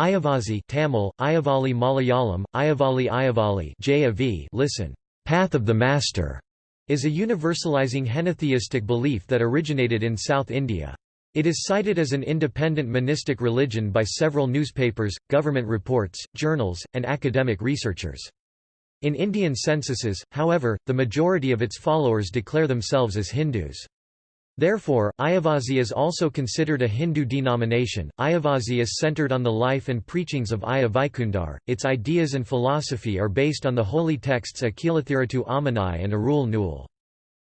Ayavasi Tamil, Ayavali Malayalam, Ayavali Ayavali JAV listen, Path of the Master, is a universalizing henotheistic belief that originated in South India. It is cited as an independent monistic religion by several newspapers, government reports, journals, and academic researchers. In Indian censuses, however, the majority of its followers declare themselves as Hindus. Therefore, Ayavasi is also considered a Hindu denomination. Ayavasi is centered on the life and preachings of Aya Vaikundar. Its ideas and philosophy are based on the holy texts Akilathirattu Ammanai and Arul Nul.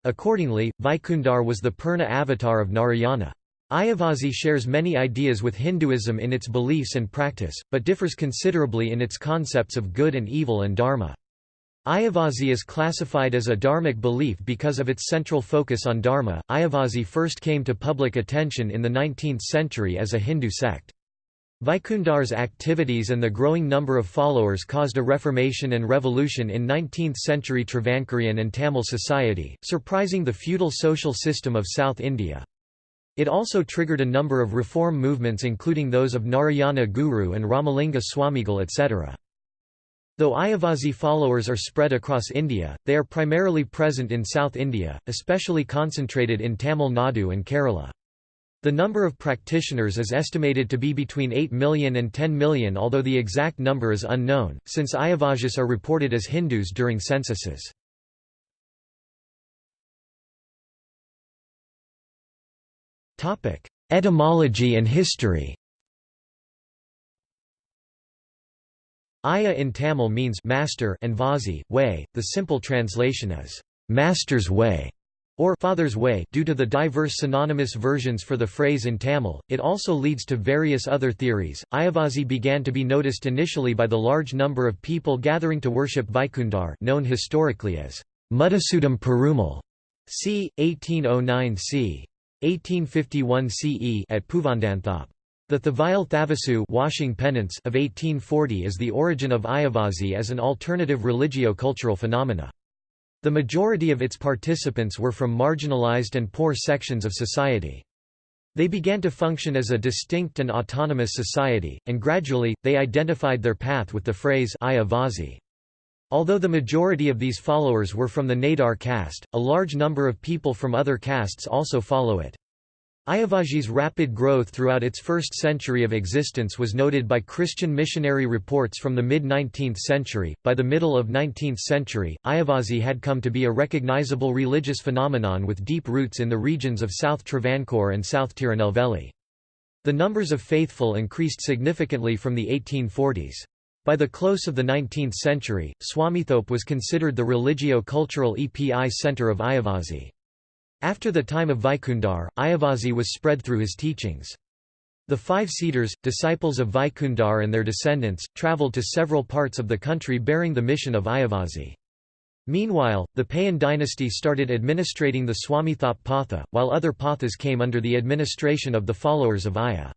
Accordingly, Vaikundar was the Purna avatar of Narayana. Ayavasi shares many ideas with Hinduism in its beliefs and practice, but differs considerably in its concepts of good and evil and dharma. Ayavasi is classified as a dharmic belief because of its central focus on dharma. Ayavasi first came to public attention in the 19th century as a Hindu sect. Vaikundar's activities and the growing number of followers caused a reformation and revolution in 19th-century Travancorean and Tamil society, surprising the feudal social system of South India. It also triggered a number of reform movements including those of Narayana Guru and Ramalinga Swamigal etc. Though Ayavasi followers are spread across India, they are primarily present in South India, especially concentrated in Tamil Nadu and Kerala. The number of practitioners is estimated to be between 8 million and 10 million although the exact number is unknown, since Ayavasis are reported as Hindus during censuses. Etymology and history Aya in Tamil means master and Vasi, way. The simple translation is master's way or father's way due to the diverse synonymous versions for the phrase in Tamil. It also leads to various other theories. Ayavasi began to be noticed initially by the large number of people gathering to worship Vaikundar, known historically as Mudisoodum Perumal, c. 1809 c. 1851 CE at Poovandanthop. The Thavayil Thavasu washing penance of 1840 is the origin of Ayavasi as an alternative religio-cultural phenomena. The majority of its participants were from marginalized and poor sections of society. They began to function as a distinct and autonomous society, and gradually, they identified their path with the phrase Ayavasi. Although the majority of these followers were from the Nadar caste, a large number of people from other castes also follow it. Ayavasi's rapid growth throughout its first century of existence was noted by Christian missionary reports from the mid-19th century. By the middle of 19th century, Ayavasi had come to be a recognizable religious phenomenon with deep roots in the regions of South Travancore and South Tirunelveli. The numbers of faithful increased significantly from the 1840s. By the close of the 19th century, Swamithope was considered the religio-cultural EPI center of Ayavasi. After the time of Vaikundar, Ayavasi was spread through his teachings. The five Seeders, disciples of Vaikundar and their descendants, travelled to several parts of the country bearing the mission of Ayavasi. Meanwhile, the Payan dynasty started administrating the Swamithope Patha, while other Pathas came under the administration of the followers of Aya.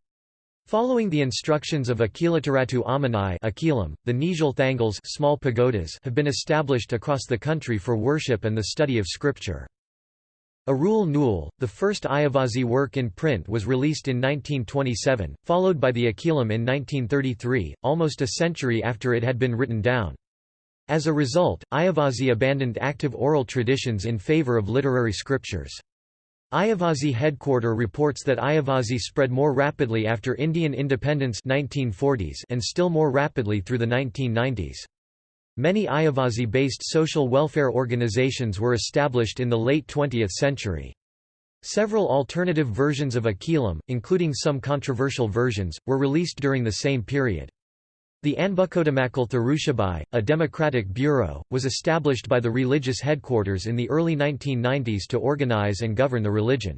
Following the instructions of Akilathirattu Ammanai Akilam, the Nizhal Thangals small pagodas have been established across the country for worship and the study of scripture. Arul Nul, the first Ayavasi work in print was released in 1927, followed by the Akilam in 1933, almost a century after it had been written down. As a result, Ayavasi abandoned active oral traditions in favor of literary scriptures. Ayavasi headquarter reports that Ayavasi spread more rapidly after Indian independence 1940s and still more rapidly through the 1990s. Many Ayavasi-based social welfare organizations were established in the late 20th century. Several alternative versions of Akilam, including some controversial versions, were released during the same period. The Anbukodamakal Tharushabai, a democratic bureau, was established by the religious headquarters in the early 1990s to organize and govern the religion.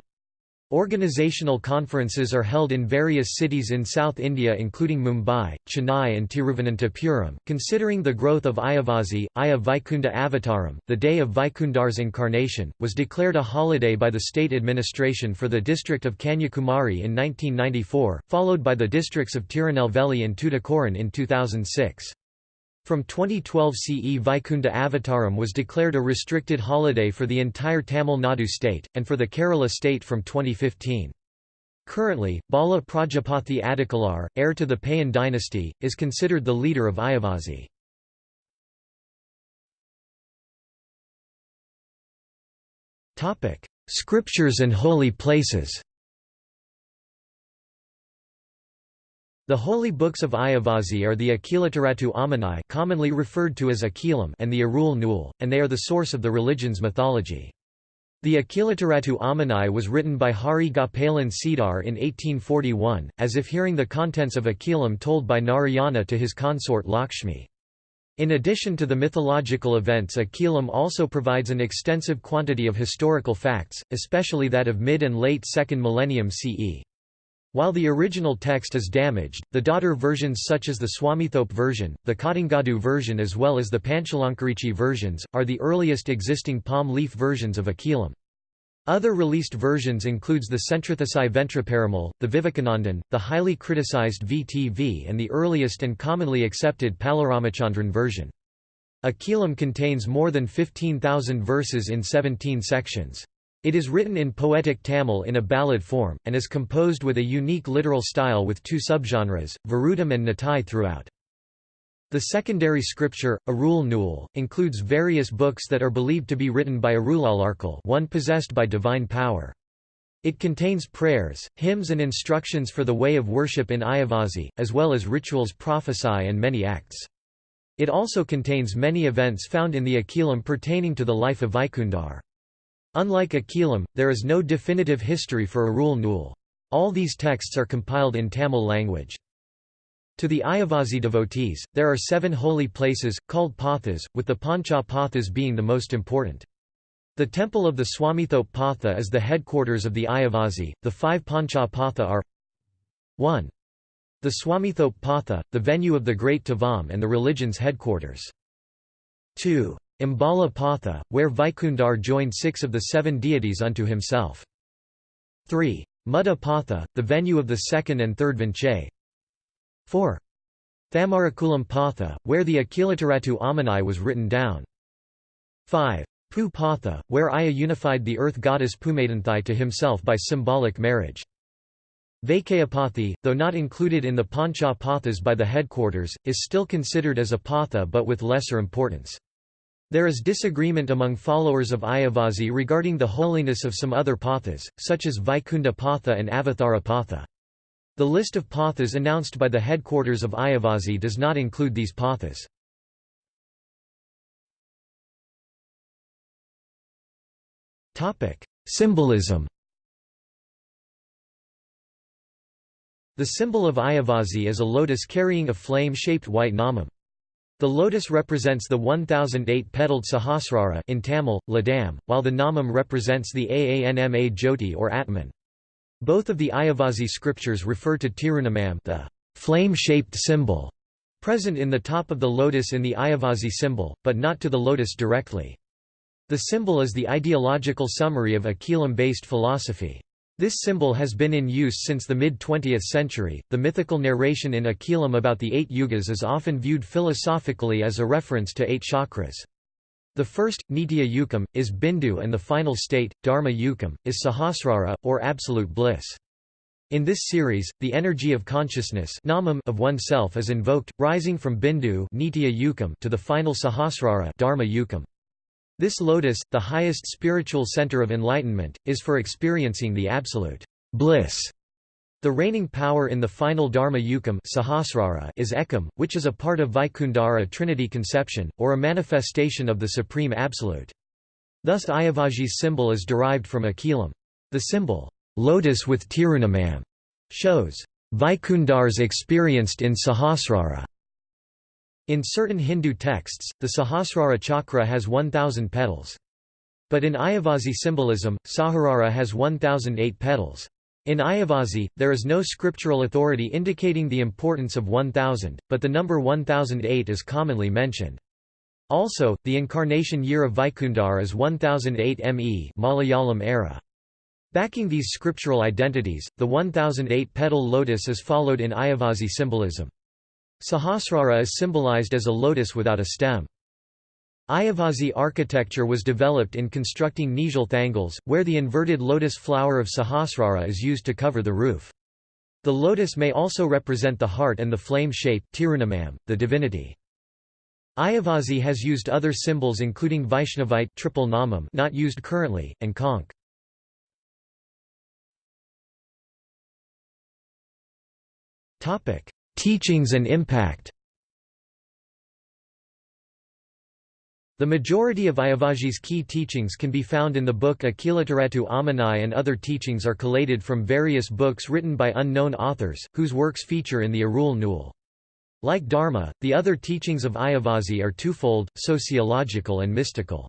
Organizational conferences are held in various cities in South India including Mumbai, Chennai and Tiruvananthapuram. Considering the growth of Ayavasi, Aya Vaikunda Avataram, the day of Vaikundar's incarnation, was declared a holiday by the state administration for the district of Kanyakumari in 1994, followed by the districts of Tirunelveli and Tuticorin in 2006. From 2012 CE Vaikunda Avataram was declared a restricted holiday for the entire Tamil Nadu state, and for the Kerala state from 2015. Currently, Bala Prajapati Adikalar, heir to the Payan dynasty, is considered the leader of Ayavazhi. Scriptures and holy places The holy books of Ayavazhi are the Akilathirattu Ammanai commonly referred to as Akilam and the Arul Nul, and they are the source of the religion's mythology. The Akilathirattu Ammanai was written by Hari Gopalan Sidar in 1841, as if hearing the contents of Akilam told by Narayana to his consort Lakshmi. In addition to the mythological events Akilam also provides an extensive quantity of historical facts, especially that of mid and late 2nd millennium CE. While the original text is damaged, the daughter versions such as the Swamithope version, the Kadangadu version as well as the Panchalankarichi versions, are the earliest existing palm leaf versions of Akilam. Other released versions includes the Sentrathasai Ventraparamal, the Vivekanandan, the highly criticized VTV and the earliest and commonly accepted Palaramachandran version. Akilam contains more than 15,000 verses in 17 sections. It is written in poetic Tamil in a ballad form, and is composed with a unique literal style with two subgenres, Varudam and Natai throughout. The secondary scripture, Arul Nul, includes various books that are believed to be written by Arulalarkal one possessed by divine power. It contains prayers, hymns and instructions for the way of worship in Ayavazhi, as well as rituals prophesy and many acts. It also contains many events found in the Akilam pertaining to the life of Vaikundar. Unlike Akilam, there is no definitive history for Arul Nul. All these texts are compiled in Tamil language. To the Ayavazhi devotees, there are seven holy places, called pathas, with the Pancha pathas being the most important. The temple of the Swamithope Patha is the headquarters of the Ayavazhi. The five Pancha Patha are 1. The Swamithope Patha, the venue of the great Tavam and the religion's headquarters. 2. Ambala Patha, where Vaikundar joined six of the seven deities unto himself. 3. Mudha Patha, the venue of the second and third Vinchai. 4. Thamarakulam Patha, where the Akilathirattu Ammanai was written down. 5. Pu Patha, where Aya unified the earth goddess Pumadanthai to himself by symbolic marriage. Vaikayapathy, though not included in the Pancha Pathas by the headquarters, is still considered as a Patha but with lesser importance. There is disagreement among followers of Ayavazhi regarding the holiness of some other pathas, such as Vaikunda Patha and Avathara Patha. The list of pathas announced by the headquarters of Ayavazhi does not include these pathas. Symbolism The symbol of Ayavazhi is a lotus carrying a flame-shaped white namam. The lotus represents the 1008-petaled Sahasrara in Tamil, Ladam, while the Namam represents the Aanma Jyoti or Atman. Both of the Ayavasi scriptures refer to Tirunamam the flame-shaped symbol, present in the top of the lotus in the Ayavasi symbol, but not to the lotus directly. The symbol is the ideological summary of Akilam-based philosophy. This symbol has been in use since the mid-20th century. The mythical narration in Akilam about the eight yugas is often viewed philosophically as a reference to eight chakras. The first, Nitya Yukam, is Bindu and the final state, Dharma Yukam, is Sahasrara, or absolute bliss. In this series, the energy of consciousness namam of oneself is invoked, rising from Bindu to the final Sahasrara Dharma Yukam. This lotus, the highest spiritual center of enlightenment, is for experiencing the absolute bliss. The reigning power in the final Dharma Yukam Sahasrara is Ekam, which is a part of Vaikundara Trinity conception, or a manifestation of the Supreme Absolute. Thus Ayavazhi's symbol is derived from Akilam. The symbol, lotus with Tirunamam, shows Vaikundars experienced in Sahasrara. In certain Hindu texts, the Sahasrara chakra has 1,000 petals. But in Ayavazhi symbolism, Sahasrara has 1,008 petals. In Ayavazhi, there is no scriptural authority indicating the importance of 1000, but the number 1008 is commonly mentioned. Also, the incarnation year of Vaikundar is 1008 ME Malayalam era. Backing these scriptural identities, the 1008-petal lotus is followed in Ayavazhi symbolism. Sahasrara is symbolized as a lotus without a stem. Ayavasi architecture was developed in constructing nijal Thangals, where the inverted lotus flower of Sahasrara is used to cover the roof. The lotus may also represent the heart and the flame shape, Tirunamam, the divinity. Ayavasi has used other symbols including Vaishnavite triple namam not used currently, and Conch. Teachings and impact The majority of Ayavasi's key teachings can be found in the book Akilathirattu Ammanai and other teachings are collated from various books written by unknown authors, whose works feature in the Arul Nul. Like Dharma, the other teachings of Ayavasi are twofold, sociological and mystical.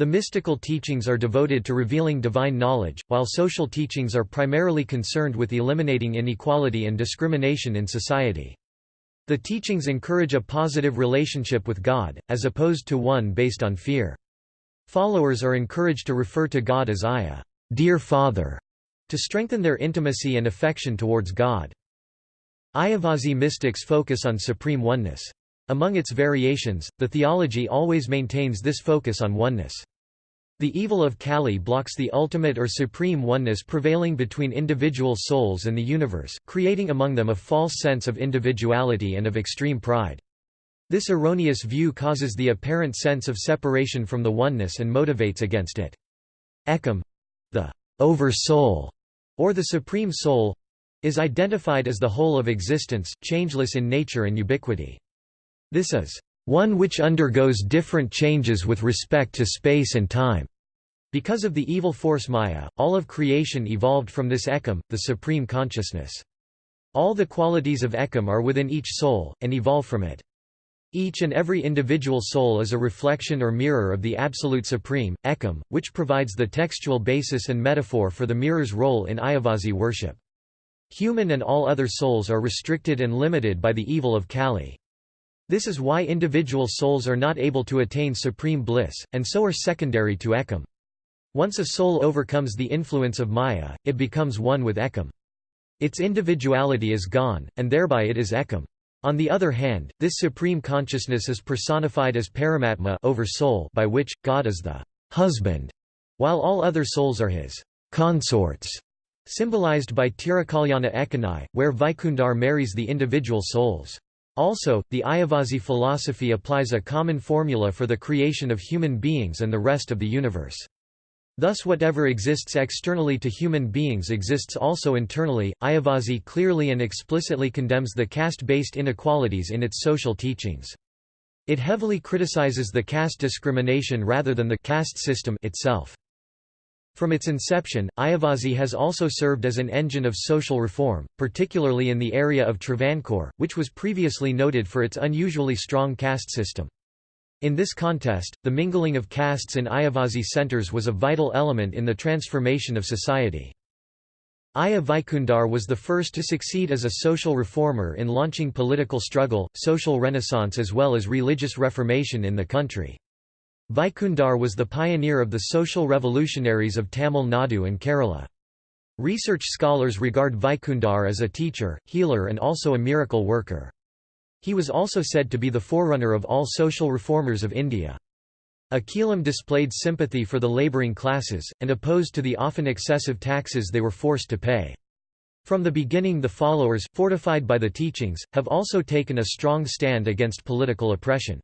The mystical teachings are devoted to revealing divine knowledge, while social teachings are primarily concerned with eliminating inequality and discrimination in society. The teachings encourage a positive relationship with God, as opposed to one based on fear. Followers are encouraged to refer to God as Ayah, dear Father, to strengthen their intimacy and affection towards God. Ayavasi mystics focus on supreme oneness. Among its variations, the theology always maintains this focus on oneness. The evil of Kali blocks the ultimate or supreme oneness prevailing between individual souls and the universe, creating among them a false sense of individuality and of extreme pride. This erroneous view causes the apparent sense of separation from the oneness and motivates against it. Ekam—the over-soul, or the supreme soul—is identified as the whole of existence, changeless in nature and ubiquity. This is one which undergoes different changes with respect to space and time. Because of the evil force Maya, all of creation evolved from this Ekam, the supreme consciousness. All the qualities of Ekam are within each soul, and evolve from it. Each and every individual soul is a reflection or mirror of the Absolute Supreme, Ekam, which provides the textual basis and metaphor for the mirror's role in Ayavasi worship. Human and all other souls are restricted and limited by the evil of Kali. This is why individual souls are not able to attain supreme bliss, and so are secondary to Ekam. Once a soul overcomes the influence of Maya, it becomes one with Ekam. Its individuality is gone, and thereby it is Ekam. On the other hand, this supreme consciousness is personified as Paramatma over soul by which, God is the husband, while all other souls are his consorts, symbolized by Tirakalyana Ekanai, where Vaikundar marries the individual souls. Also, the Ayavasi philosophy applies a common formula for the creation of human beings and the rest of the universe. Thus whatever exists externally to human beings exists also internally. Ayavasi clearly and explicitly condemns the caste-based inequalities in its social teachings. It heavily criticizes the caste discrimination rather than the caste system itself. From its inception, Ayavasi has also served as an engine of social reform, particularly in the area of Travancore, which was previously noted for its unusually strong caste system. In this contest, the mingling of castes in Ayavasi centers was a vital element in the transformation of society. Aya Vaikundar was the first to succeed as a social reformer in launching political struggle, social renaissance as well as religious reformation in the country. Vaikundar was the pioneer of the social revolutionaries of Tamil Nadu and Kerala. Research scholars regard Vaikundar as a teacher, healer and also a miracle worker. He was also said to be the forerunner of all social reformers of India. Akilam displayed sympathy for the labouring classes, and opposed to the often excessive taxes they were forced to pay. From the beginning the followers, fortified by the teachings, have also taken a strong stand against political oppression.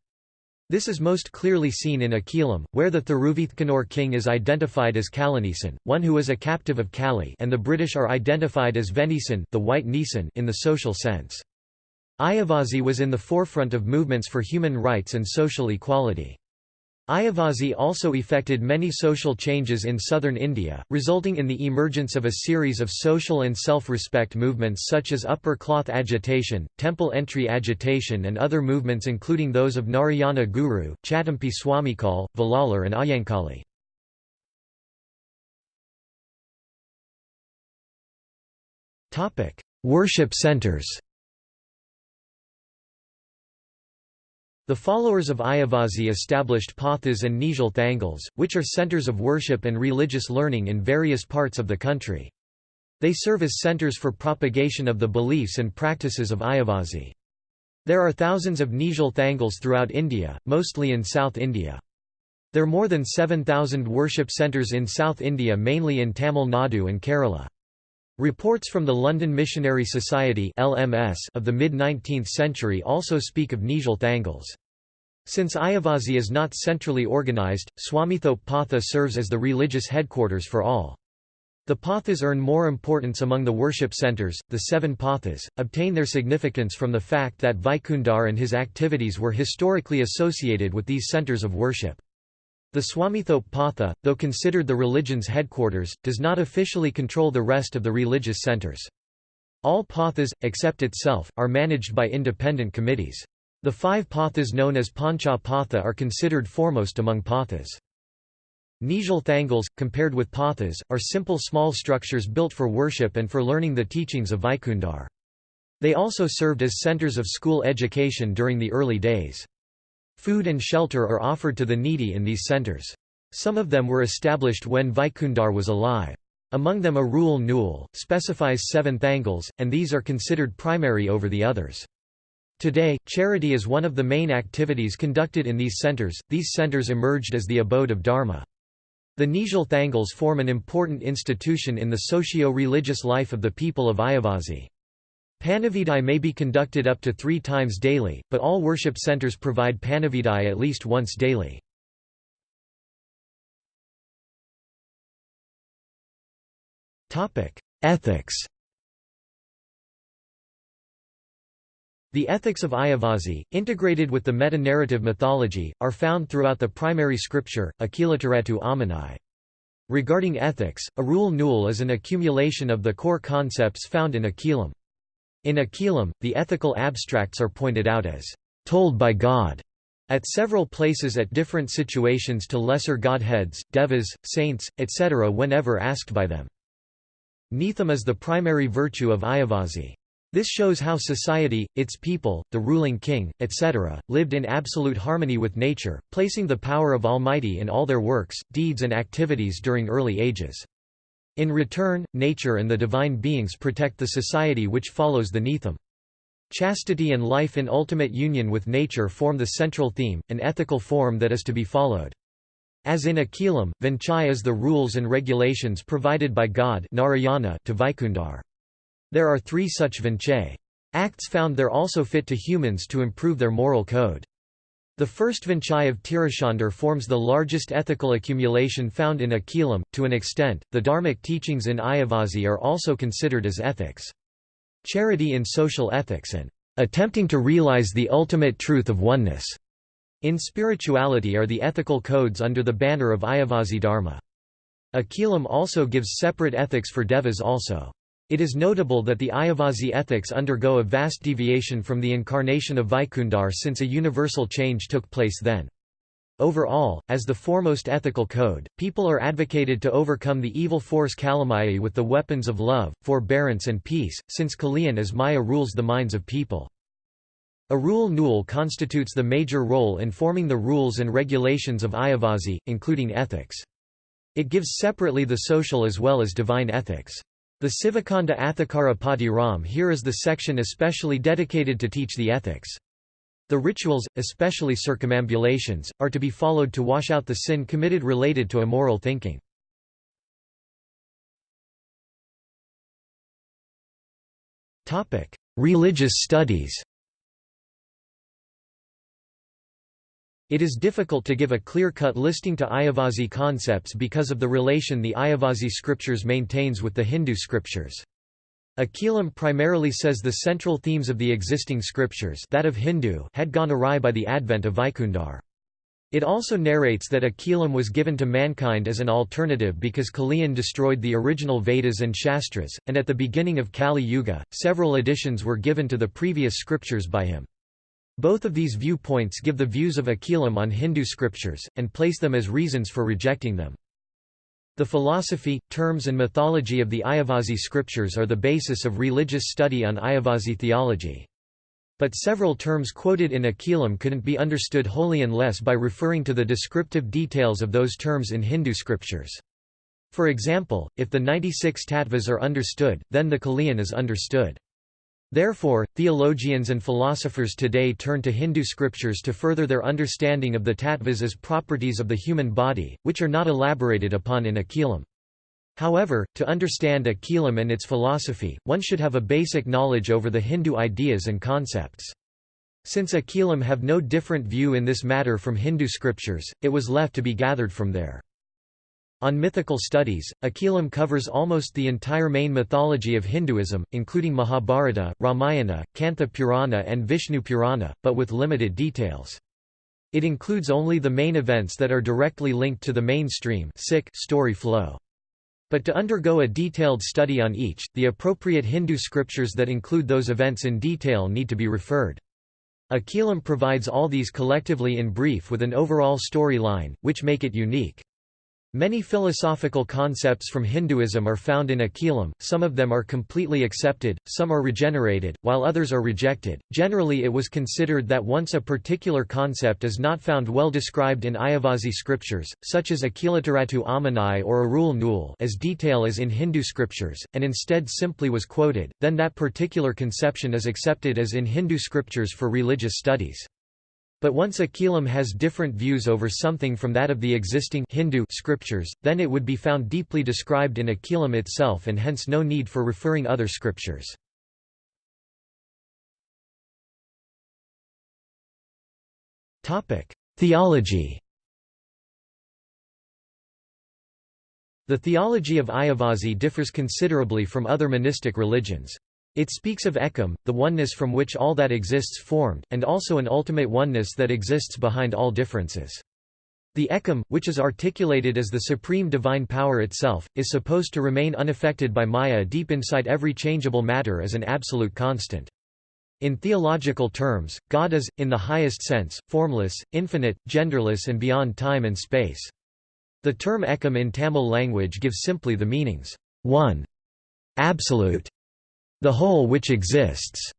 This is most clearly seen in Akilam, where the Thiruvithkanur king is identified as Kalanisan, one who is a captive of Kali and the British are identified as Venisan the white Nisan in the social sense. Ayavasi was in the forefront of movements for human rights and social equality. Ayavasi also effected many social changes in southern India, resulting in the emergence of a series of social and self-respect movements such as upper cloth agitation, temple entry agitation and other movements including those of Narayana Guru, Chattampi Swamikal, Vallalar and Ayyankali. Worship centers The followers of Ayavasi established pathas and Nizhal Thangals, which are centers of worship and religious learning in various parts of the country. They serve as centers for propagation of the beliefs and practices of Ayavasi. There are thousands of Nijal Thangals throughout India, mostly in South India. There are more than 7,000 worship centres in South India mainly in Tamil Nadu and Kerala. Reports from the London Missionary Society (LMS) of the mid-19th century also speak of Nijal Thangals. Since Ayavasi is not centrally organised, Swamithope Patha serves as the religious headquarters for all. The pathas earn more importance among the worship centres. The seven pathas obtain their significance from the fact that Vaikundar and his activities were historically associated with these centres of worship. The Swamithope Patha, though considered the religion's headquarters, does not officially control the rest of the religious centers. All pathas, except itself, are managed by independent committees. The five pathas known as Pancha Patha are considered foremost among pathas. Nijal Thangals, compared with pathas, are simple small structures built for worship and for learning the teachings of Vaikundar. They also served as centers of school education during the early days. Food and shelter are offered to the needy in these centers. Some of them were established when Vaikundar was alive. Among them Arul Nul, specifies seven thangals, and these are considered primary over the others. Today, charity is one of the main activities conducted in these centers. These centers emerged as the abode of Dharma. The Nijal Thangals form an important institution in the socio-religious life of the people of Ayavasi. Panavidai may be conducted up to three times daily, but all worship centers provide Panavidai at least once daily. Ethics The ethics of Ayavasi, integrated with the meta-narrative mythology, are found throughout the primary scripture, Akilathirattu Ammanai. Regarding ethics, Arul Nul is an accumulation of the core concepts found in Akilam. In Akilam, the ethical abstracts are pointed out as told by God at several places at different situations to lesser godheads, devas, saints, etc. whenever asked by them. Nitham is the primary virtue of Ayavasi. This shows how society, its people, the ruling king, etc., lived in absolute harmony with nature, placing the power of Almighty in all their works, deeds and activities during early ages. In return, nature and the divine beings protect the society which follows the Nitham. Chastity and life in ultimate union with nature form the central theme, an ethical form that is to be followed. As in Akilam, Vinchai is the rules and regulations provided by God Narayana to Vaikundar. There are three such Vinchai. Acts found there also fit to humans to improve their moral code. The first Vinchai of Tiruchendur forms the largest ethical accumulation found in Akilam. To an extent, the Dharmic teachings in Ayavasi are also considered as ethics. Charity in social ethics and attempting to realize the ultimate truth of oneness in spirituality are the ethical codes under the banner of Ayavasi Dharma. Akilam also gives separate ethics for devas also. It is notable that the Ayavasi ethics undergo a vast deviation from the incarnation of Vaikundar since a universal change took place then. Overall, as the foremost ethical code, people are advocated to overcome the evil force Kalamaya with the weapons of love, forbearance and peace, since Kaliyan as Maya rules the minds of people. Arul Nul constitutes the major role in forming the rules and regulations of Ayavasi, including ethics. It gives separately the social as well as divine ethics. The Sivakanda Athikara Pathiram here is the section especially dedicated to teach the ethics. The rituals, especially circumambulations, are to be followed to wash out the sin committed related to immoral thinking. Religious studies It is difficult to give a clear-cut listing to Ayavasi concepts because of the relation the Ayavasi scriptures maintains with the Hindu scriptures. Akilam primarily says the central themes of the existing scriptures that of Hindu had gone awry by the advent of Vaikundar. It also narrates that Akilam was given to mankind as an alternative because Kaliyan destroyed the original Vedas and Shastras, and at the beginning of Kali Yuga, several additions were given to the previous scriptures by him. Both of these viewpoints give the views of Akilam on Hindu scriptures, and place them as reasons for rejecting them. The philosophy, terms and mythology of the Ayavasi scriptures are the basis of religious study on Ayavasi theology. But several terms quoted in Akilam couldn't be understood wholly unless by referring to the descriptive details of those terms in Hindu scriptures. For example, if the 96 tattvas are understood, then the Kaliyan is understood. Therefore, theologians and philosophers today turn to Hindu scriptures to further their understanding of the tattvas as properties of the human body, which are not elaborated upon in Akilam. However, to understand Akilam and its philosophy, one should have a basic knowledge over the Hindu ideas and concepts. Since Akilam have no different view in this matter from Hindu scriptures, it was left to be gathered from there. On mythical studies, Akilam covers almost the entire main mythology of Hinduism, including Mahabharata, Ramayana, Kantha Purana and Vishnu Purana, but with limited details. It includes only the main events that are directly linked to the mainstream story flow. But to undergo a detailed study on each, the appropriate Hindu scriptures that include those events in detail need to be referred. Akilam provides all these collectively in brief with an overall storyline, which make it unique. Many philosophical concepts from Hinduism are found in Akilam, some of them are completely accepted, some are regenerated, while others are rejected. Generally, it was considered that once a particular concept is not found well described in Ayavasi scriptures, such as Akilathirattu Ammanai or Arul Nul as detail as in Hindu scriptures, and instead simply was quoted, then that particular conception is accepted as in Hindu scriptures for religious studies. But once Akilam has different views over something from that of the existing Hindu scriptures, then it would be found deeply described in Akilam itself and hence no need for referring other scriptures. Theology The theology of Ayavasi differs considerably from other monistic religions. It speaks of Ekam, the oneness from which all that exists formed, and also an ultimate oneness that exists behind all differences. The Ekam, which is articulated as the supreme divine power itself, is supposed to remain unaffected by Maya deep inside every changeable matter as an absolute constant. In theological terms, God is, in the highest sense, formless, infinite, genderless and beyond time and space. The term Ekam in Tamil language gives simply the meanings, one, absolute, the whole which exists,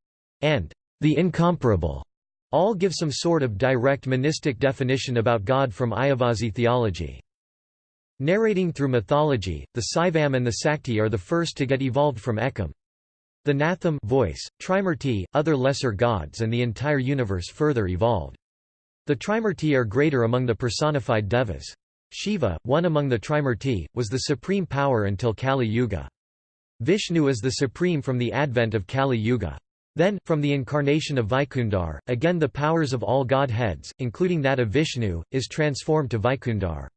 and the incomparable, all give some sort of direct monistic definition about God from Ayavasi theology. Narrating through mythology, the Saivam and the Sakti are the first to get evolved from Ekam. The Natham voice, Trimurti, other lesser gods and the entire universe further evolved. The Trimurti are greater among the personified devas. Shiva, one among the Trimurti, was the supreme power until Kali Yuga. Vishnu is the supreme from the advent of Kali Yuga. Then, from the incarnation of Vaikundar, again the powers of all godheads, including that of Vishnu, is transformed to Vaikundar.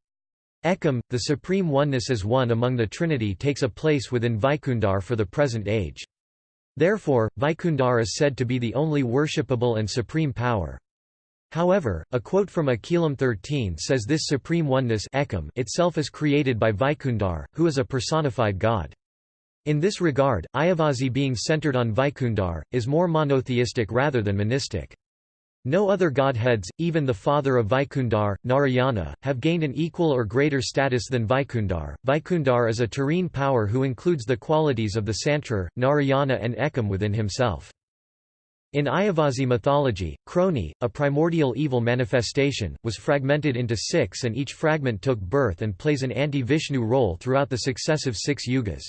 Ekam, the supreme oneness as one among the Trinity takes a place within Vaikundar for the present age. Therefore, Vaikundar is said to be the only worshipable and supreme power. However, a quote from Akilam 13 says this supreme oneness Ekam itself is created by Vaikundar, who is a personified god. In this regard, Ayavasi being centered on Vaikundar, is more monotheistic rather than monistic. No other godheads, even the father of Vaikundar, Narayana, have gained an equal or greater status than Vaikundar. Vaikundar is a terrene power who includes the qualities of the Santrar, Narayana and Ekam within himself. In Ayavasi mythology, Kroni, a primordial evil manifestation, was fragmented into six and each fragment took birth and plays an anti-Vishnu role throughout the successive six yugas.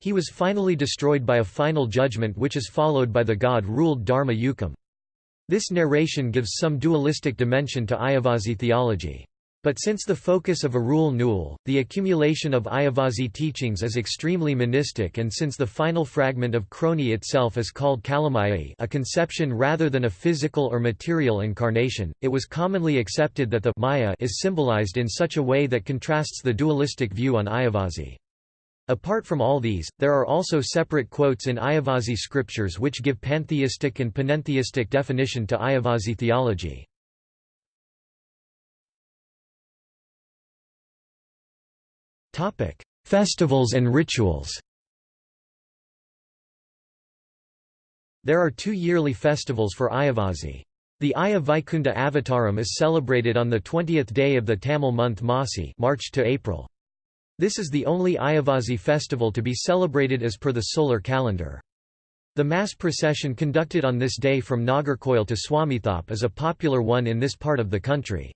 He was finally destroyed by a final judgment which is followed by the god-ruled Dharma Yukam. This narration gives some dualistic dimension to Ayavasi theology. But since the focus of Arul Nul, the accumulation of Ayavasi teachings is extremely monistic and since the final fragment of Kroni itself is called Kalamaya a conception rather than a physical or material incarnation, it was commonly accepted that the Maya is symbolized in such a way that contrasts the dualistic view on Ayavasi. Apart from all these, there are also separate quotes in Ayavasi scriptures which give pantheistic and panentheistic definition to Ayavasi theology. Festivals and rituals There are two yearly festivals for Ayavasi. The Aya Vaikunda Avataram is celebrated on the 20th day of the Tamil month Masi March to April. This is the only Ayavasi festival to be celebrated as per the solar calendar. The mass procession conducted on this day from Nagercoil to Swamithope is a popular one in this part of the country.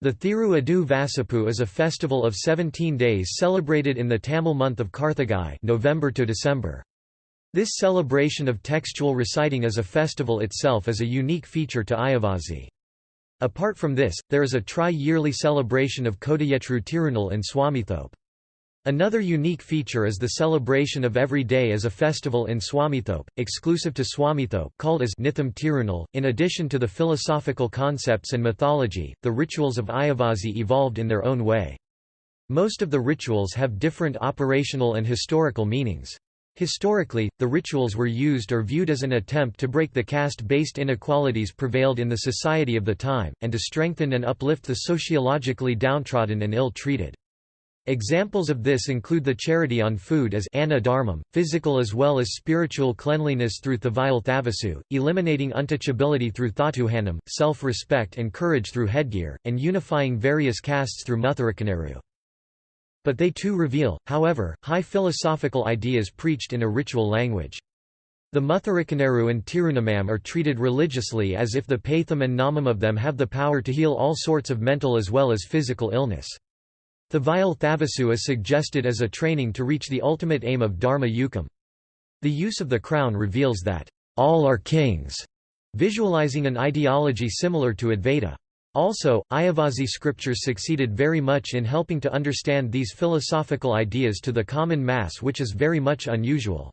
The Thiru Adu Vasapu is a festival of 17 days celebrated in the Tamil month of Karthigai November to December. This celebration of textual reciting as a festival itself is a unique feature to Ayavasi. Apart from this, there is a tri-yearly celebration of Kodayetru Tirunal in Swamithope. Another unique feature is the celebration of every day as a festival in Swamithope, exclusive to Swamithope called as Nitham Tirunal. In addition to the philosophical concepts and mythology, the rituals of Ayavasi evolved in their own way. Most of the rituals have different operational and historical meanings. Historically, the rituals were used or viewed as an attempt to break the caste-based inequalities prevailed in the society of the time, and to strengthen and uplift the sociologically downtrodden and ill-treated. Examples of this include the charity on food as anna dharmam, physical as well as spiritual cleanliness through Thavayal Thavasu, eliminating untouchability through Thatuhanam, self-respect and courage through headgear, and unifying various castes through Mutharakineru. But they too reveal, however, high philosophical ideas preached in a ritual language. The Mutharakineru and Tirunamam are treated religiously as if the Patham and Namam of them have the power to heal all sorts of mental as well as physical illness. Thavayal Thavasu is suggested as a training to reach the ultimate aim of Dharma Yukam. The use of the crown reveals that, all are kings, visualizing an ideology similar to Advaita. Also, Ayavasi scriptures succeeded very much in helping to understand these philosophical ideas to the common mass which is very much unusual.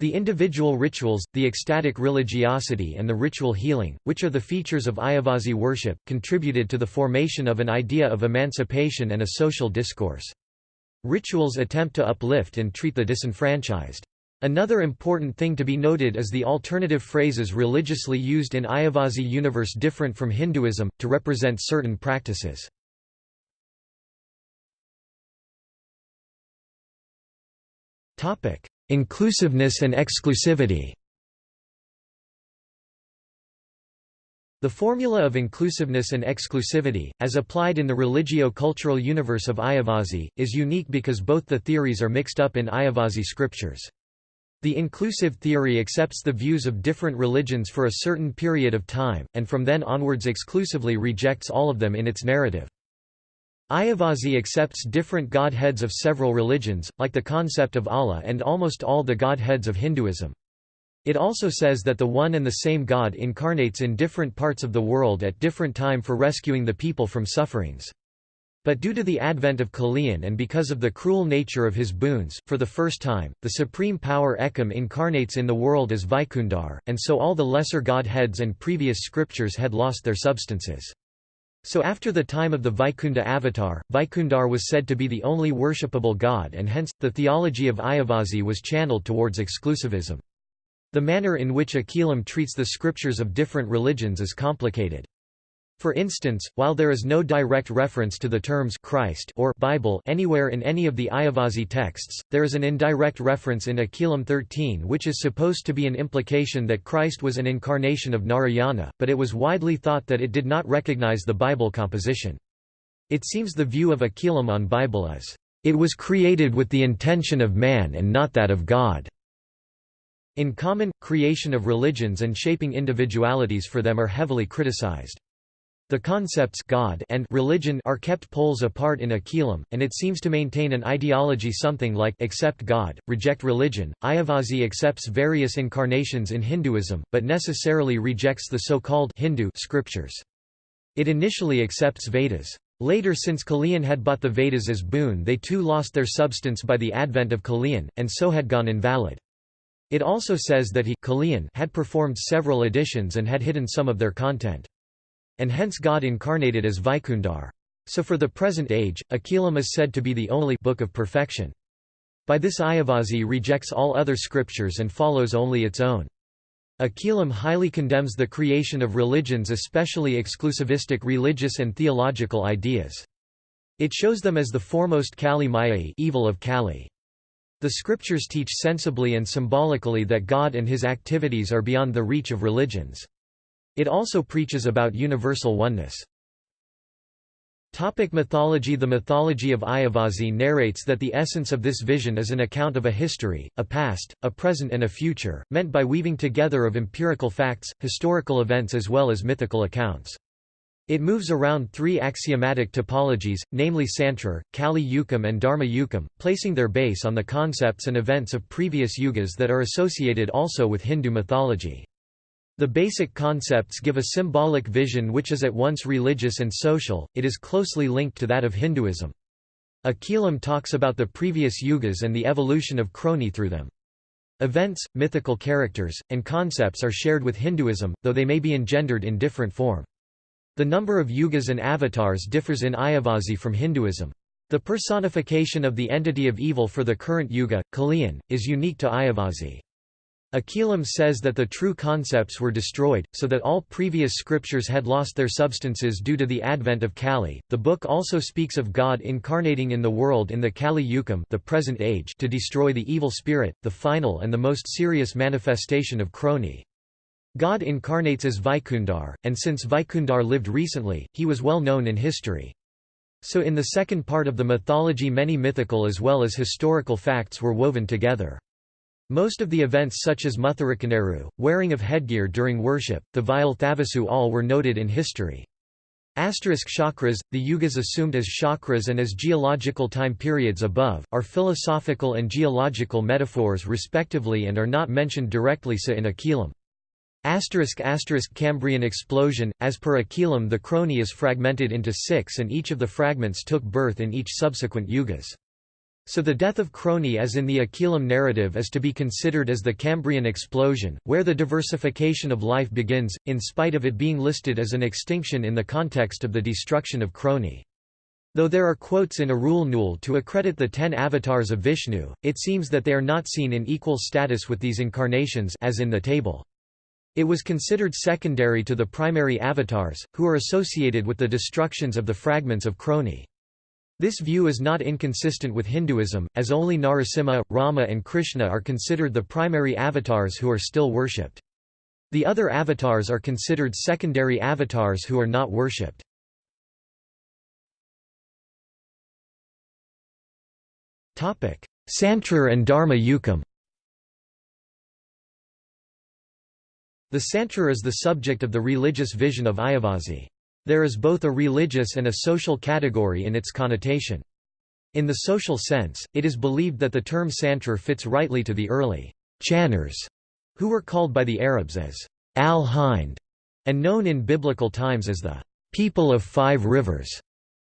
The individual rituals, the ecstatic religiosity and the ritual healing, which are the features of Ayavasi worship, contributed to the formation of an idea of emancipation and a social discourse. Rituals attempt to uplift and treat the disenfranchised. Another important thing to be noted is the alternative phrases religiously used in Ayavasi universe different from Hinduism, to represent certain practices. Inclusiveness and exclusivity The formula of inclusiveness and exclusivity, as applied in the religio-cultural universe of Ayavasi, is unique because both the theories are mixed up in Ayavasi scriptures. The inclusive theory accepts the views of different religions for a certain period of time, and from then onwards exclusively rejects all of them in its narrative. Ayavasi accepts different godheads of several religions, like the concept of Allah and almost all the godheads of Hinduism. It also says that the one and the same God incarnates in different parts of the world at different time for rescuing the people from sufferings. But due to the advent of Kaliyan and because of the cruel nature of his boons, for the first time, the supreme power Ekam incarnates in the world as Vaikundar, and so all the lesser godheads and previous scriptures had lost their substances. So after the time of the Vaikunda avatar, Vaikundar was said to be the only worshipable god and hence, the theology of Ayavasi was channeled towards exclusivism. The manner in which Akilam treats the scriptures of different religions is complicated. For instance, while there is no direct reference to the terms Christ or Bible anywhere in any of the Ayavasi texts, there is an indirect reference in Akilam 13 which is supposed to be an implication that Christ was an incarnation of Narayana, but it was widely thought that it did not recognize the Bible composition. It seems the view of Akilam on Bible is, "...it was created with the intention of man and not that of God." In common, creation of religions and shaping individualities for them are heavily criticized. The concepts God and religion are kept poles apart in Akilam, and it seems to maintain an ideology something like accept God, reject religion. Ayavasi accepts various incarnations in Hinduism, but necessarily rejects the so-called Hindu scriptures. It initially accepts Vedas. Later since Kaliyan had bought the Vedas as boon they too lost their substance by the advent of Kaliyan, and so had gone invalid. It also says that he Kaliyan had performed several editions and had hidden some of their content and hence God incarnated as Vaikundar. So for the present age, Akilam is said to be the only book of perfection. By this Ayavasi rejects all other scriptures and follows only its own. Akilam highly condemns the creation of religions especially exclusivistic religious and theological ideas. It shows them as the foremost Kali Mayai evil of Kali. The scriptures teach sensibly and symbolically that God and his activities are beyond the reach of religions. It also preaches about universal oneness. Topic mythology The mythology of Ayavasi narrates that the essence of this vision is an account of a history, a past, a present and a future, meant by weaving together of empirical facts, historical events as well as mythical accounts. It moves around three axiomatic topologies, namely Santra, Kali Yukam and Dharma Yukam, placing their base on the concepts and events of previous yugas that are associated also with Hindu mythology. The basic concepts give a symbolic vision which is at once religious and social, it is closely linked to that of Hinduism. Akilam talks about the previous yugas and the evolution of Kroni through them. Events, mythical characters, and concepts are shared with Hinduism, though they may be engendered in different form. The number of yugas and avatars differs in Ayavasi from Hinduism. The personification of the entity of evil for the current yuga, Kaliyan, is unique to Ayavasi. Akilam says that the true concepts were destroyed, so that all previous scriptures had lost their substances due to the advent of Kali. The book also speaks of God incarnating in the world in the Kali Yukam, the present age, to destroy the evil spirit, the final and the most serious manifestation of Kroni. God incarnates as Vaikundar, and since Vaikundar lived recently, he was well known in history. So in the second part of the mythology many mythical as well as historical facts were woven together. Most of the events such as Muthirikkinaru, wearing of headgear during worship, the Vile Thavasu all were noted in history. Asterisk chakras, the yugas assumed as chakras and as geological time periods above, are philosophical and geological metaphors respectively and are not mentioned directly sa in Akilam. Asterisk asterisk Cambrian explosion, as per Akilam the Kroni is fragmented into six and each of the fragments took birth in each subsequent yugas. So the death of Kroni as in the Akilam narrative is to be considered as the Cambrian explosion, where the diversification of life begins, in spite of it being listed as an extinction in the context of the destruction of Kroni. Though there are quotes in Arul Nul to accredit the ten avatars of Vishnu, it seems that they are not seen in equal status with these incarnations as in the table. It was considered secondary to the primary avatars, who are associated with the destructions of the fragments of Kroni. This view is not inconsistent with Hinduism, as only Narasimha, Rama and Krishna are considered the primary avatars who are still worshipped. The other avatars are considered secondary avatars who are not worshipped. Santra and Dharma Yukam The Santra is the subject of the religious vision of Ayavasi. There is both a religious and a social category in its connotation. In the social sense, it is believed that the term Santra fits rightly to the early Channers, who were called by the Arabs as al-Hind, and known in biblical times as the people of five rivers.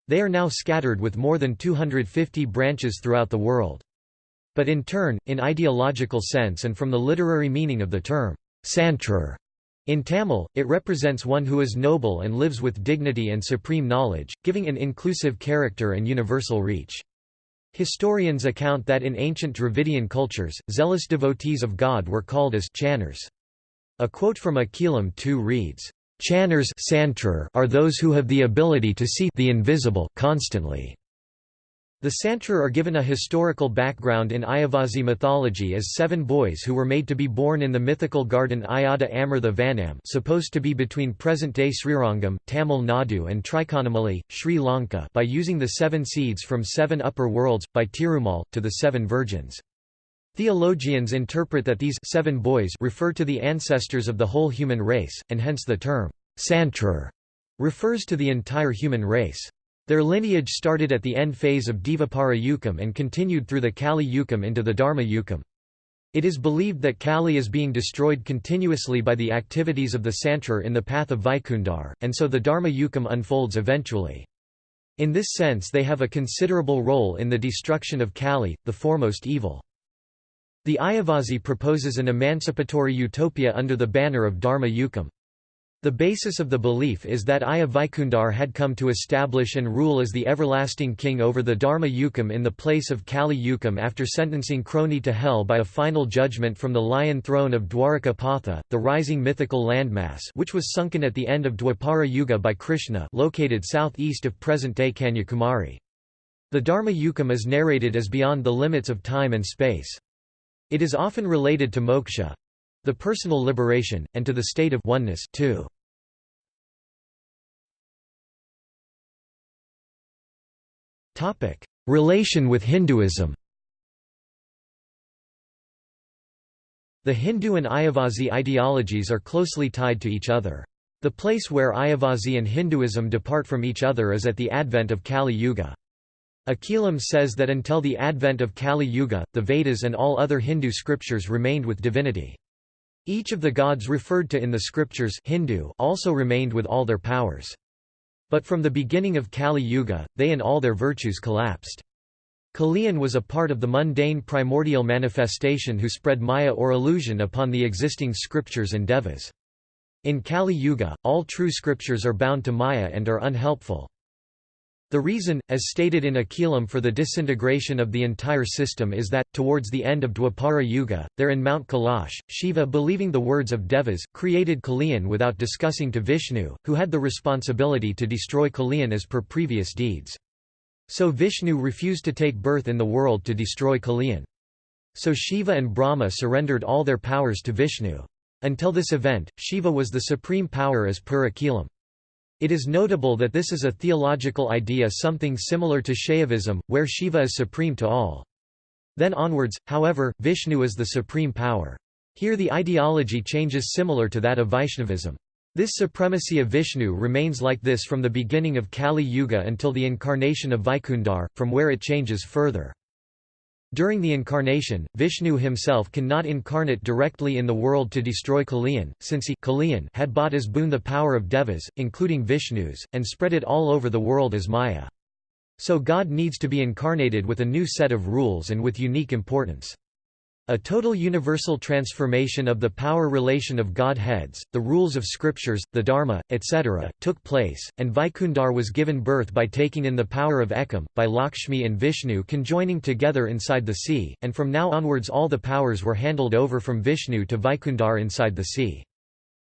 They are now scattered with more than 250 branches throughout the world. But in turn, in ideological sense and from the literary meaning of the term, Santrar. In Tamil, it represents one who is noble and lives with dignity and supreme knowledge, giving an inclusive character and universal reach. Historians account that in ancient Dravidian cultures, zealous devotees of God were called as channers. A quote from Akilam 2 reads, Channers are those who have the ability to see the invisible constantly. The Santra are given a historical background in Ayavasi mythology as seven boys who were made to be born in the mythical garden Ayada Amrtha Vanam supposed to be between present-day Srirangam, Tamil Nadu and Trikonamali, Sri Lanka by using the seven seeds from seven upper worlds, by Tirumal, to the seven virgins. Theologians interpret that these seven boys refer to the ancestors of the whole human race, and hence the term, Santrar, refers to the entire human race. Their lineage started at the end phase of Dvapara Yukam and continued through the Kali Yukam into the Dharma Yukam. It is believed that Kali is being destroyed continuously by the activities of the Santrar in the path of Vaikundar, and so the Dharma Yukam unfolds eventually. In this sense they have a considerable role in the destruction of Kali, the foremost evil. The Ayavasi proposes an emancipatory utopia under the banner of Dharma Yukam. The basis of the belief is that Aya Vaikundar had come to establish and rule as the everlasting king over the Dharma Yukam in the place of Kali Yukam after sentencing Kroni to hell by a final judgment from the lion throne of Dwaraka Pathi, the rising mythical landmass which was sunken at the end of Dwapara Yuga by Krishna located southeast of present-day Kanyakumari. The Dharma Yukam is narrated as beyond the limits of time and space. It is often related to moksha, the personal liberation, and to the state of oneness too. Relation with Hinduism The Hindu and Ayavasi ideologies are closely tied to each other. The place where Ayavasi and Hinduism depart from each other is at the advent of Kali Yuga. Akilam says that until the advent of Kali Yuga, the Vedas and all other Hindu scriptures remained with divinity. Each of the gods referred to in the scriptures Hindu also remained with all their powers. But from the beginning of Kali Yuga, they and all their virtues collapsed. Kaliyan was a part of the mundane primordial manifestation who spread maya or illusion upon the existing scriptures and devas. In Kali Yuga, all true scriptures are bound to Maya and are unhelpful. The reason, as stated in Akilam for the disintegration of the entire system is that, towards the end of Dwapara Yuga, there in Mount Kailash, Shiva believing the words of Devas, created Kaliyan without discussing to Vishnu, who had the responsibility to destroy Kaliyan as per previous deeds. So Vishnu refused to take birth in the world to destroy Kaliyan. So Shiva and Brahma surrendered all their powers to Vishnu. Until this event, Shiva was the supreme power as per Akilam. It is notable that this is a theological idea something similar to Shaivism, where Shiva is supreme to all. Then onwards, however, Vishnu is the supreme power. Here the ideology changes similar to that of Vaishnavism. This supremacy of Vishnu remains like this from the beginning of Kali Yuga until the incarnation of Vaikundar, from where it changes further. During the incarnation, Vishnu himself cannot incarnate directly in the world to destroy Kaliyan, since he Kaliyan had bought as boon the power of devas, including Vishnu's, and spread it all over the world as Maya. So God needs to be incarnated with a new set of rules and with unique importance. A total universal transformation of the power relation of Godheads, the rules of scriptures, the Dharma, etc., took place, and Vaikundar was given birth by taking in the power of Ekam, by Lakshmi and Vishnu conjoining together inside the sea, and from now onwards all the powers were handled over from Vishnu to Vaikundar inside the sea.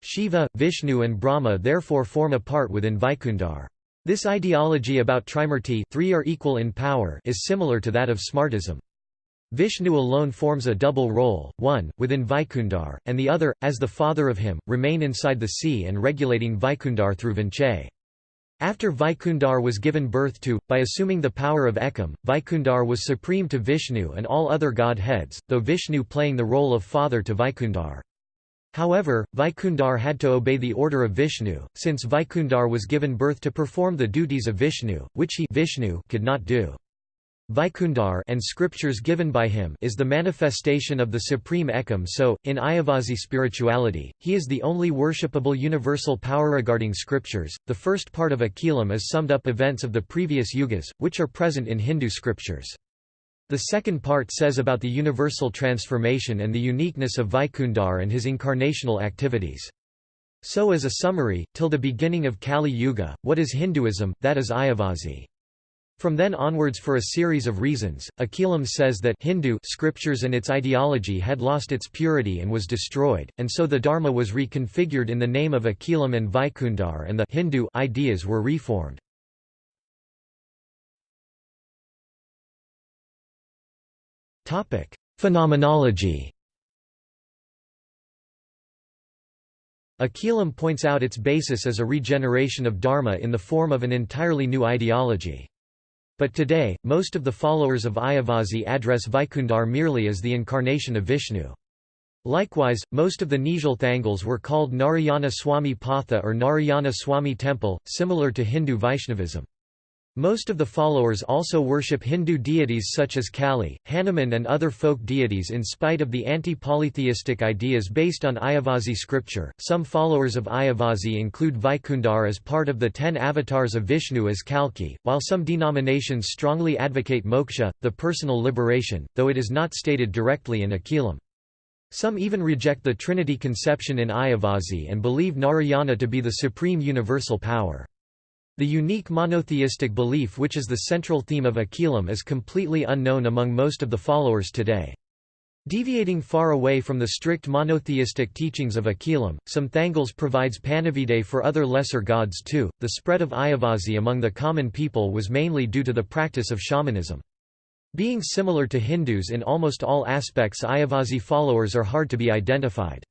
Shiva, Vishnu and Brahma therefore form a part within Vaikundar. This ideology about Trimurti three are equal in power is similar to that of Smartism. Vishnu alone forms a double role, one, within Vaikundar, and the other, as the father of him, remain inside the sea and regulating Vaikundar through Vinchai. After Vaikundar was given birth to, by assuming the power of Ekam, Vaikundar was supreme to Vishnu and all other godheads, though Vishnu playing the role of father to Vaikundar. However, Vaikundar had to obey the order of Vishnu, since Vaikundar was given birth to perform the duties of Vishnu, which he Vishnu could not do. Vaikundar and scriptures given by him is the manifestation of the supreme Ekam so, in Ayavasi spirituality, he is the only worshipable universal power regarding scriptures. The first part of Akilam is summed up events of the previous yugas, which are present in Hindu scriptures. The second part says about the universal transformation and the uniqueness of Vaikundar and his incarnational activities. So as a summary, till the beginning of Kali Yuga, what is Hinduism, that is Ayavasi. From then onwards for a series of reasons, Akilam says that Hindu scriptures and its ideology had lost its purity and was destroyed, and so the Dharma was reconfigured in the name of Akilam and Vaikundar and the Hindu ideas were reformed. Phenomenology Akilam points out its basis as a regeneration of Dharma in the form of an entirely new ideology. But today, most of the followers of Ayavasi address Vaikundar merely as the incarnation of Vishnu. Likewise, most of the Nizhal Thangals were called Narayana Swami Patha or Narayana Swami Temple, similar to Hindu Vaishnavism. Most of the followers also worship Hindu deities such as Kali, Hanuman and other folk deities in spite of the anti-polytheistic ideas based on Ayavasi scripture. Some followers of Ayavasi include Vaikundar as part of the ten avatars of Vishnu as Kalki, while some denominations strongly advocate moksha, the personal liberation, though it is not stated directly in Akilam. Some even reject the Trinity conception in Ayavasi and believe Narayana to be the supreme universal power. The unique monotheistic belief which is the central theme of Akilam is completely unknown among most of the followers today. Deviating far away from the strict monotheistic teachings of Akilam, some Thangals provides Panividai for other lesser gods too. The spread of Ayavasi among the common people was mainly due to the practice of shamanism. Being similar to Hindus in almost all aspects Ayavasi followers are hard to be identified.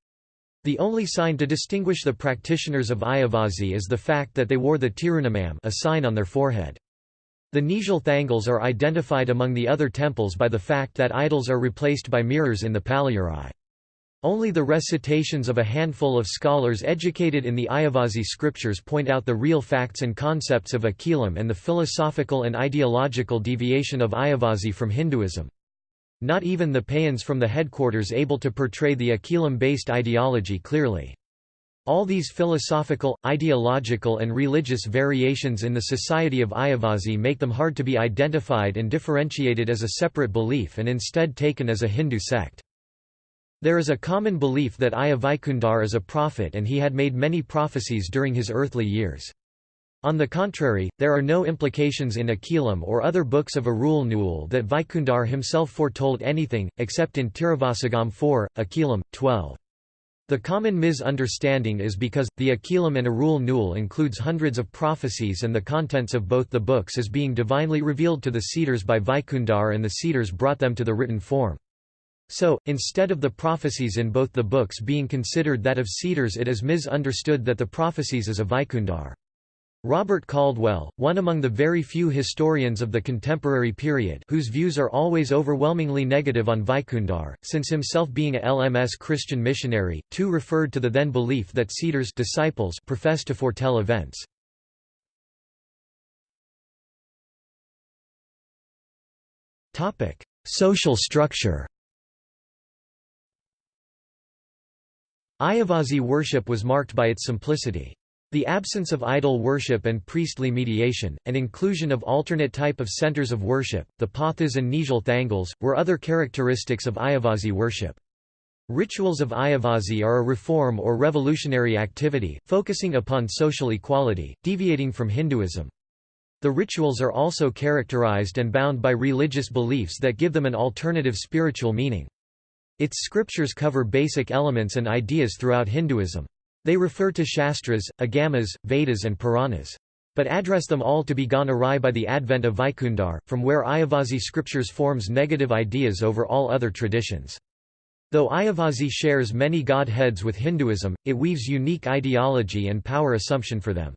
The only sign to distinguish the practitioners of Ayavasi is the fact that they wore the tirunamam a sign on their forehead. The Nizhal Thangals are identified among the other temples by the fact that idols are replaced by mirrors in the Palliyarai. Only the recitations of a handful of scholars educated in the Ayavasi scriptures point out the real facts and concepts of Akilam and the philosophical and ideological deviation of Ayavasi from Hinduism. Not even the Payyans from the headquarters able to portray the Akilam-based ideology clearly. All these philosophical, ideological and religious variations in the society of Ayavasi make them hard to be identified and differentiated as a separate belief and instead taken as a Hindu sect. There is a common belief that Ayya is a prophet and he had made many prophecies during his earthly years. On the contrary, there are no implications in Akilam or other books of Arul Nul that Vaikundar himself foretold anything, except in Tiruvasagam 4, Akilam, 12. The common misunderstanding is because, the Akilam and Arul Nul includes hundreds of prophecies and the contents of both the books is being divinely revealed to the Citars by Vaikundar and the Citars brought them to the written form. So, instead of the prophecies in both the books being considered that of Citars it is misunderstood that the prophecies is of Vaikundar. Robert Caldwell, one among the very few historians of the contemporary period whose views are always overwhelmingly negative on Vaikundar, since himself being a LMS Christian missionary, too referred to the then belief that Citars disciples profess to foretell events. Social structure Ayavasi worship was marked by its simplicity. The absence of idol worship and priestly mediation, and inclusion of alternate type of centers of worship, the pathas and nizhal thangals, were other characteristics of Ayavasi worship. Rituals of Ayavasi are a reform or revolutionary activity, focusing upon social equality, deviating from Hinduism. The rituals are also characterized and bound by religious beliefs that give them an alternative spiritual meaning. Its scriptures cover basic elements and ideas throughout Hinduism. They refer to Shastras, Agamas, Vedas and Puranas. But address them all to be gone awry by the advent of Vaikundar, from where Ayavasi scriptures forms negative ideas over all other traditions. Though Ayavasi shares many godheads with Hinduism, it weaves unique ideology and power assumption for them.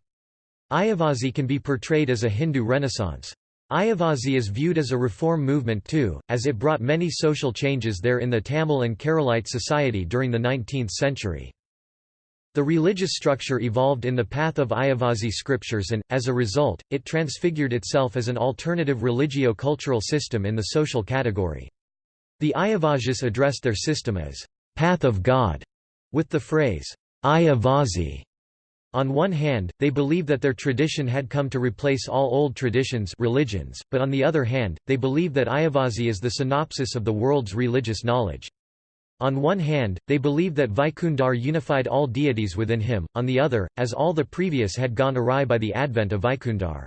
Ayavasi can be portrayed as a Hindu renaissance. Ayavasi is viewed as a reform movement too, as it brought many social changes there in the Tamil and Keralite society during the 19th century. The religious structure evolved in the path of Ayavasi scriptures and, as a result, it transfigured itself as an alternative religio-cultural system in the social category. The Ayavasis addressed their system as, "'Path of God' with the phrase, Ayavasi on one hand, they believe that their tradition had come to replace all old traditions religions, but on the other hand, they believe that Ayavasi is the synopsis of the world's religious knowledge. On one hand, they believe that Vaikundar unified all deities within him, on the other, as all the previous had gone awry by the advent of Vaikundar.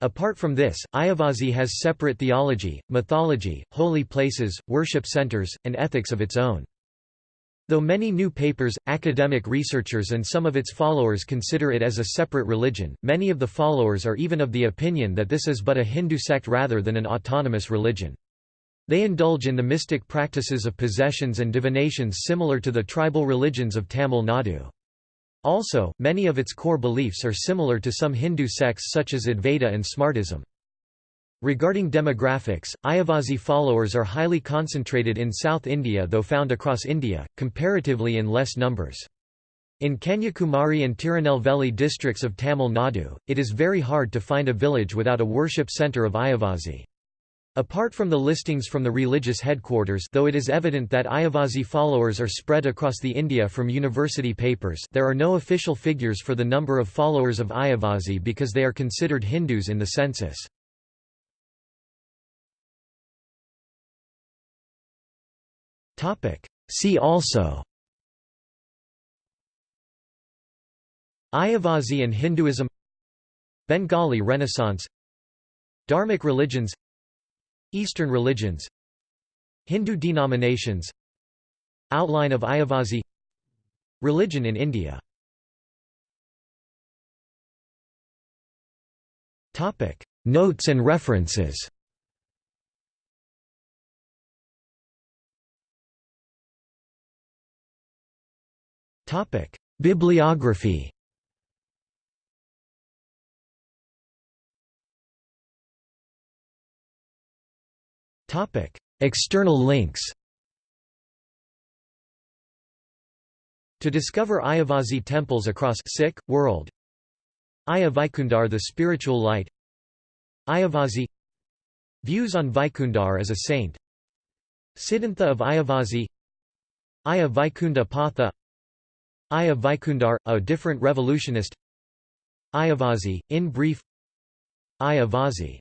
Apart from this, Ayavasi has separate theology, mythology, holy places, worship centers, and ethics of its own. Though many new papers, academic researchers and some of its followers consider it as a separate religion, many of the followers are even of the opinion that this is but a Hindu sect rather than an autonomous religion. They indulge in the mystic practices of possessions and divinations similar to the tribal religions of Tamil Nadu. Also, many of its core beliefs are similar to some Hindu sects such as Advaita and Smartism. Regarding demographics, Ayavasi followers are highly concentrated in South India though found across India, comparatively in less numbers. In Kanyakumari and Tirunelveli districts of Tamil Nadu, it is very hard to find a village without a worship centre of Ayavasi. Apart from the listings from the religious headquarters though it is evident that Ayavasi followers are spread across the India from university papers there are no official figures for the number of followers of Ayavasi because they are considered Hindus in the census. See also Ayavasi and Hinduism Bengali Renaissance Dharmic religions Eastern religions Hindu denominations Outline of Ayavasi Religion in India Notes and references Bibliography. External links. To discover Ayavasi temples across Sikh world. Aya Vaikundar the spiritual light. Ayavasi Views on Vaikundar as a saint Siddhantha of Ayavasi Aya Vaikunda Patha Aya Vaikundar, a different revolutionist Ayavasi, in brief Ayavasi